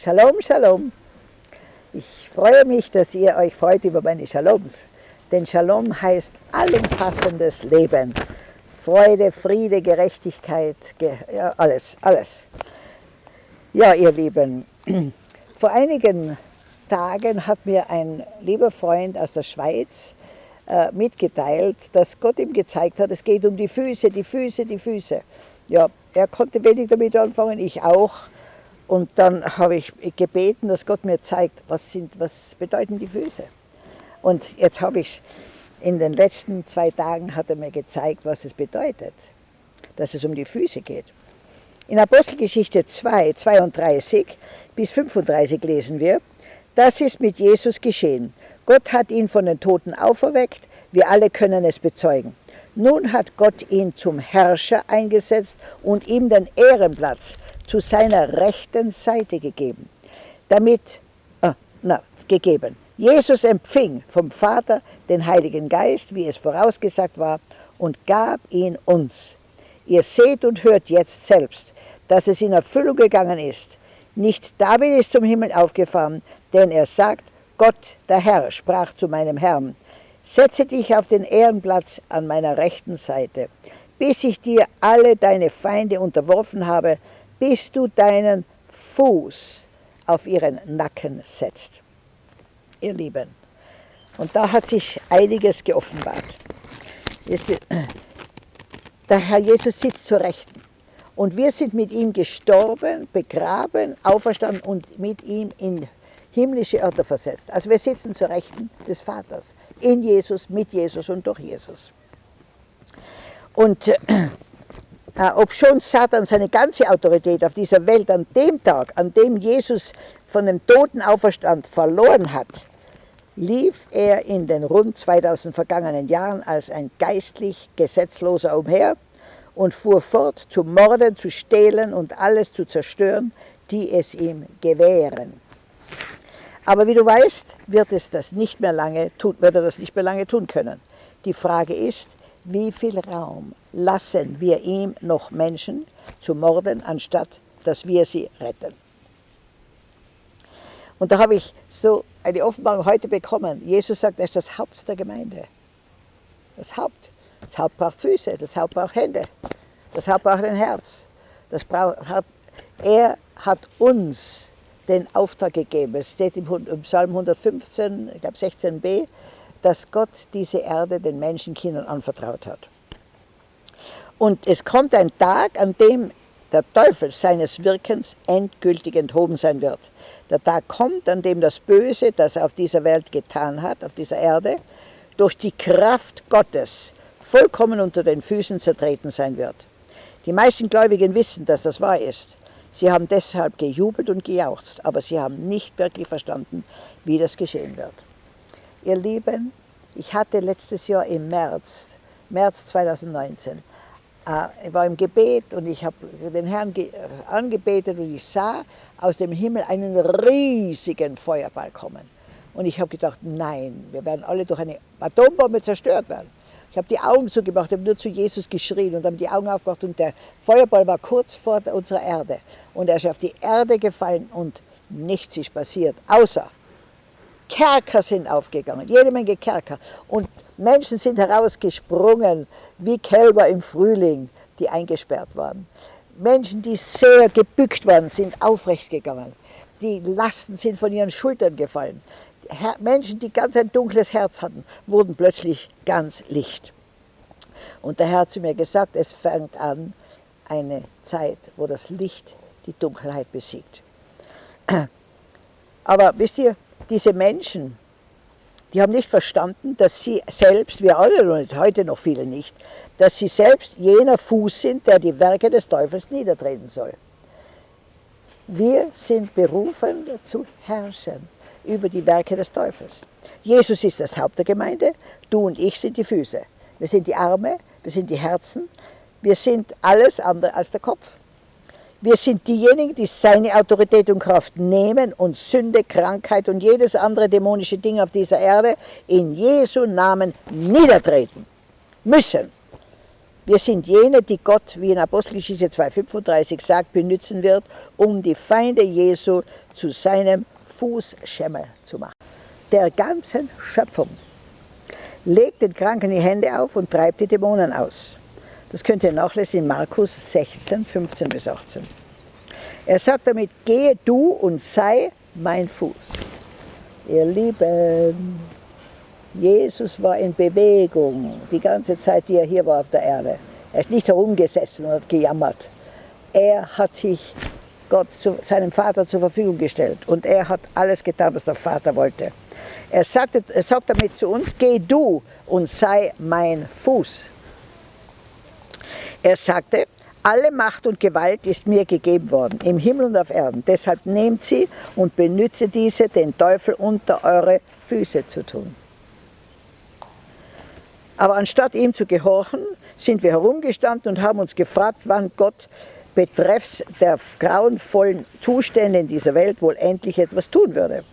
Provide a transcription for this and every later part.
Shalom, Shalom. Ich freue mich, dass ihr euch freut über meine Shaloms. Denn Shalom heißt allumfassendes Leben. Freude, Friede, Gerechtigkeit, ge ja, alles, alles. Ja, ihr Lieben, vor einigen Tagen hat mir ein lieber Freund aus der Schweiz äh, mitgeteilt, dass Gott ihm gezeigt hat, es geht um die Füße, die Füße, die Füße. Ja, er konnte wenig damit anfangen, ich auch. Und dann habe ich gebeten, dass Gott mir zeigt, was, sind, was bedeuten die Füße. Und jetzt habe ich in den letzten zwei Tagen hat er mir gezeigt, was es bedeutet, dass es um die Füße geht. In Apostelgeschichte 2, 32 bis 35 lesen wir, das ist mit Jesus geschehen. Gott hat ihn von den Toten auferweckt, wir alle können es bezeugen. Nun hat Gott ihn zum Herrscher eingesetzt und ihm den Ehrenplatz zu seiner rechten Seite gegeben. Damit, ah, na, gegeben. Jesus empfing vom Vater den Heiligen Geist, wie es vorausgesagt war, und gab ihn uns. Ihr seht und hört jetzt selbst, dass es in Erfüllung gegangen ist. Nicht David ist zum Himmel aufgefahren, denn er sagt, Gott, der Herr, sprach zu meinem Herrn, setze dich auf den Ehrenplatz an meiner rechten Seite, bis ich dir alle deine Feinde unterworfen habe, bis du deinen Fuß auf ihren Nacken setzt. Ihr Lieben, und da hat sich einiges geoffenbart. Der Herr Jesus sitzt zur Rechten. Und wir sind mit ihm gestorben, begraben, auferstanden und mit ihm in himmlische Örter versetzt. Also wir sitzen zur Rechten des Vaters, in Jesus, mit Jesus und durch Jesus. Und äh, ob schon Satan seine ganze Autorität auf dieser Welt an dem Tag, an dem Jesus von dem Toten auferstand, verloren hat, lief er in den rund 2000 vergangenen Jahren als ein geistlich Gesetzloser umher und fuhr fort zu morden, zu stehlen und alles zu zerstören, die es ihm gewähren. Aber wie du weißt, wird, es das nicht mehr lange tun, wird er das nicht mehr lange tun können. Die Frage ist, wie viel Raum lassen wir ihm noch Menschen zu morden, anstatt dass wir sie retten. Und da habe ich so eine Offenbarung heute bekommen. Jesus sagt, er ist das Haupt der Gemeinde. Das Haupt. Das Haupt braucht Füße, das Haupt braucht Hände, das Haupt braucht ein Herz. Das braucht, er hat uns den Auftrag gegeben. Es steht im Psalm 115, ich glaube 16b, dass Gott diese Erde den Menschenkindern anvertraut hat. Und es kommt ein Tag, an dem der Teufel seines Wirkens endgültig enthoben sein wird. Der Tag kommt, an dem das Böse, das er auf dieser Welt getan hat, auf dieser Erde, durch die Kraft Gottes vollkommen unter den Füßen zertreten sein wird. Die meisten Gläubigen wissen, dass das wahr ist. Sie haben deshalb gejubelt und gejauchzt, aber sie haben nicht wirklich verstanden, wie das geschehen wird. Ihr Lieben, ich hatte letztes Jahr im März, März 2019, äh, ich war im Gebet und ich habe den Herrn angebetet und ich sah aus dem Himmel einen riesigen Feuerball kommen. Und ich habe gedacht, nein, wir werden alle durch eine Atombombe zerstört werden. Ich habe die Augen zugemacht, habe nur zu Jesus geschrien und habe die Augen aufgemacht und der Feuerball war kurz vor unserer Erde. Und er ist auf die Erde gefallen und nichts ist passiert, außer Kerker sind aufgegangen, jede Menge Kerker. Und Menschen sind herausgesprungen wie Kälber im Frühling, die eingesperrt waren. Menschen, die sehr gebückt waren, sind aufrecht gegangen. Die Lasten sind von ihren Schultern gefallen. Menschen, die ganz ein dunkles Herz hatten, wurden plötzlich ganz licht. Und der Herr hat zu mir gesagt, es fängt an eine Zeit, wo das Licht die Dunkelheit besiegt. Aber wisst ihr, diese Menschen, die haben nicht verstanden, dass sie selbst, wir alle und heute noch viele nicht, dass sie selbst jener Fuß sind, der die Werke des Teufels niedertreten soll. Wir sind berufen zu herrschen über die Werke des Teufels. Jesus ist das Haupt der Gemeinde, du und ich sind die Füße. Wir sind die Arme, wir sind die Herzen, wir sind alles andere als der Kopf. Wir sind diejenigen, die seine Autorität und Kraft nehmen und Sünde, Krankheit und jedes andere dämonische Ding auf dieser Erde in Jesu Namen niedertreten müssen. Wir sind jene, die Gott, wie in Apostelgeschichte 2,35 sagt, benützen wird, um die Feinde Jesu zu seinem Fußschemel zu machen. Der ganzen Schöpfung. Legt den Kranken die Hände auf und treibt die Dämonen aus. Das könnt ihr nachlesen in Markus 16, 15 bis 18. Er sagt damit, gehe du und sei mein Fuß. Ihr Lieben, Jesus war in Bewegung die ganze Zeit, die er hier war auf der Erde. Er ist nicht herumgesessen und hat gejammert. Er hat sich Gott zu, seinem Vater zur Verfügung gestellt und er hat alles getan, was der Vater wollte. Er, sagte, er sagt damit zu uns, geh du und sei mein Fuß. Er sagte, alle Macht und Gewalt ist mir gegeben worden, im Himmel und auf Erden. Deshalb nehmt sie und benütze diese, den Teufel unter eure Füße zu tun. Aber anstatt ihm zu gehorchen, sind wir herumgestanden und haben uns gefragt, wann Gott betreffs der grauenvollen Zustände in dieser Welt wohl endlich etwas tun würde.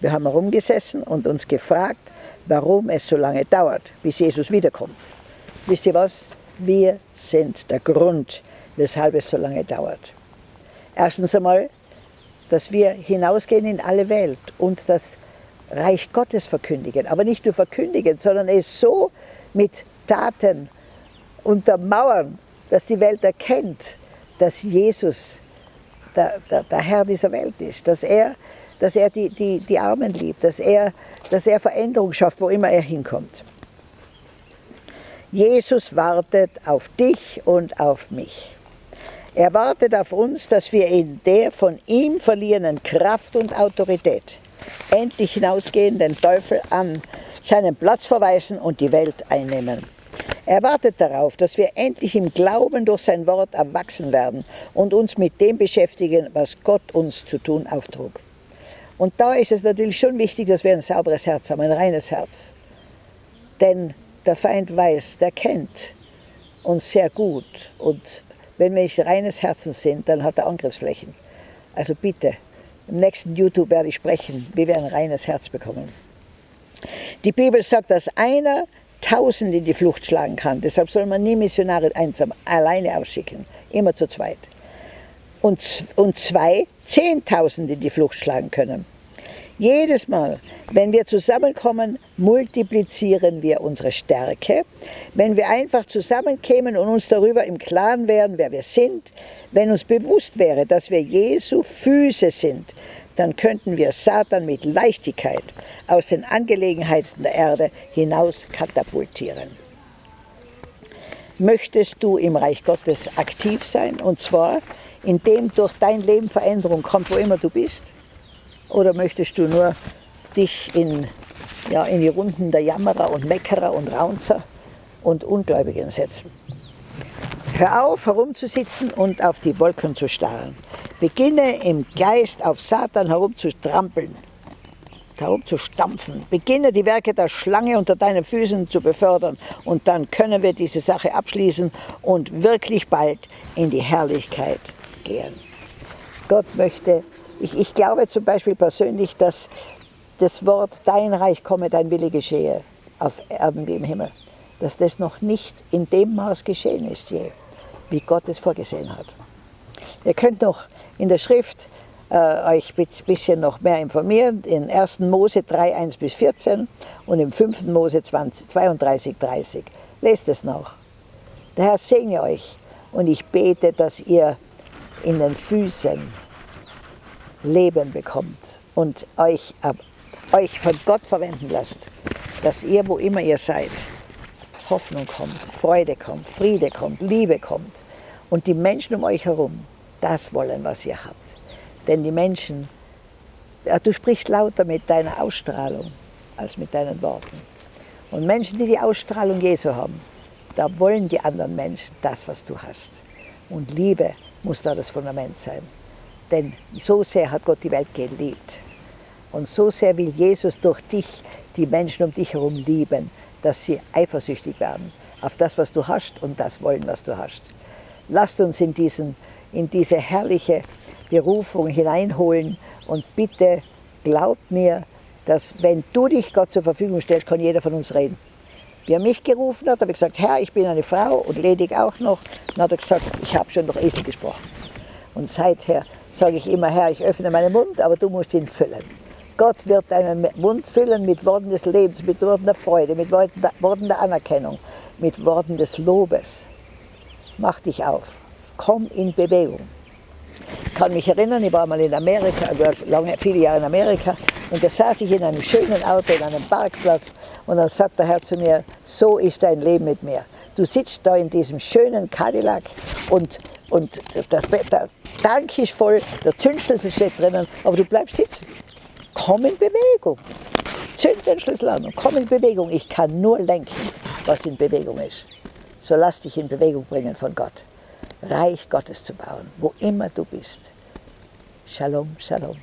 Wir haben herumgesessen und uns gefragt, warum es so lange dauert, bis Jesus wiederkommt. Wisst ihr was? Wir sind der Grund, weshalb es so lange dauert. Erstens einmal, dass wir hinausgehen in alle Welt und das Reich Gottes verkündigen. Aber nicht nur verkündigen, sondern es so mit Taten untermauern, dass die Welt erkennt, dass Jesus der, der, der Herr dieser Welt ist, dass er, dass er die, die, die Armen liebt, dass er, dass er Veränderung schafft, wo immer er hinkommt. Jesus wartet auf dich und auf mich. Er wartet auf uns, dass wir in der von ihm verlierenen Kraft und Autorität endlich hinausgehen, den Teufel an seinen Platz verweisen und die Welt einnehmen. Er wartet darauf, dass wir endlich im Glauben durch sein Wort erwachsen werden und uns mit dem beschäftigen, was Gott uns zu tun auftrug. Und da ist es natürlich schon wichtig, dass wir ein sauberes Herz haben, ein reines Herz. Denn der Feind weiß, der kennt uns sehr gut. Und wenn wir nicht reines Herzens sind, dann hat er Angriffsflächen. Also bitte, im nächsten YouTube werde ich sprechen, wie wir ein reines Herz bekommen. Die Bibel sagt, dass einer tausend in die Flucht schlagen kann. Deshalb soll man nie Missionare einsam, alleine ausschicken, immer zu zweit. Und, und zwei zehntausend in die Flucht schlagen können. Jedes Mal, wenn wir zusammenkommen, multiplizieren wir unsere Stärke. Wenn wir einfach zusammenkämen und uns darüber im Klaren wären, wer wir sind, wenn uns bewusst wäre, dass wir Jesu Füße sind, dann könnten wir Satan mit Leichtigkeit aus den Angelegenheiten der Erde hinaus katapultieren. Möchtest du im Reich Gottes aktiv sein, und zwar indem durch dein Leben Veränderung kommt, wo immer du bist? Oder möchtest du nur dich in, ja, in die Runden der Jammerer und Meckerer und Raunzer und Ungläubigen setzen? Hör auf, herumzusitzen und auf die Wolken zu starren. Beginne im Geist auf Satan herumzustrampeln, herumzustampfen. Beginne die Werke der Schlange unter deinen Füßen zu befördern und dann können wir diese Sache abschließen und wirklich bald in die Herrlichkeit gehen. Gott möchte ich, ich glaube zum Beispiel persönlich, dass das Wort Dein Reich komme, dein Wille geschehe, auf Erden wie im Himmel, dass das noch nicht in dem Maß geschehen ist je, wie Gott es vorgesehen hat. Ihr könnt noch in der Schrift äh, euch ein bisschen noch mehr informieren, in 1. Mose 3, 1 bis 14 und im 5. Mose 20, 32, 30. Lest es noch. Der Herr segne euch und ich bete, dass ihr in den Füßen Leben bekommt und euch, äh, euch von Gott verwenden lasst, dass ihr, wo immer ihr seid, Hoffnung kommt, Freude kommt, Friede kommt, Liebe kommt und die Menschen um euch herum das wollen, was ihr habt. Denn die Menschen, ja, du sprichst lauter mit deiner Ausstrahlung als mit deinen Worten. Und Menschen, die die Ausstrahlung Jesu haben, da wollen die anderen Menschen das, was du hast. Und Liebe muss da das Fundament sein. Denn so sehr hat Gott die Welt geliebt. Und so sehr will Jesus durch dich die Menschen um dich herum lieben, dass sie eifersüchtig werden auf das, was du hast und das wollen, was du hast. Lasst uns in, diesen, in diese herrliche Berufung hineinholen und bitte glaubt mir, dass wenn du dich Gott zur Verfügung stellst, kann jeder von uns reden. Wie er mich gerufen hat, habe ich gesagt, Herr, ich bin eine Frau und ledig auch noch. Dann hat er gesagt, ich habe schon durch Esel gesprochen. Und seither sage ich immer, Herr, ich öffne meinen Mund, aber du musst ihn füllen. Gott wird deinen Mund füllen mit Worten des Lebens, mit Worten der Freude, mit Worten der Anerkennung, mit Worten des Lobes. Mach dich auf, komm in Bewegung. Ich kann mich erinnern, ich war mal in Amerika, ich war lange, viele Jahre in Amerika und da saß ich in einem schönen Auto, in einem Parkplatz und dann sagt der Herr zu mir, so ist dein Leben mit mir. Du sitzt da in diesem schönen Cadillac und, und der, der Tank ist voll, der Zündschlüssel steht drinnen, aber du bleibst sitzen. Komm in Bewegung. Zünd den Schlüssel an und komm in Bewegung. Ich kann nur lenken, was in Bewegung ist. So lass dich in Bewegung bringen von Gott. Reich Gottes zu bauen, wo immer du bist. Shalom, Shalom.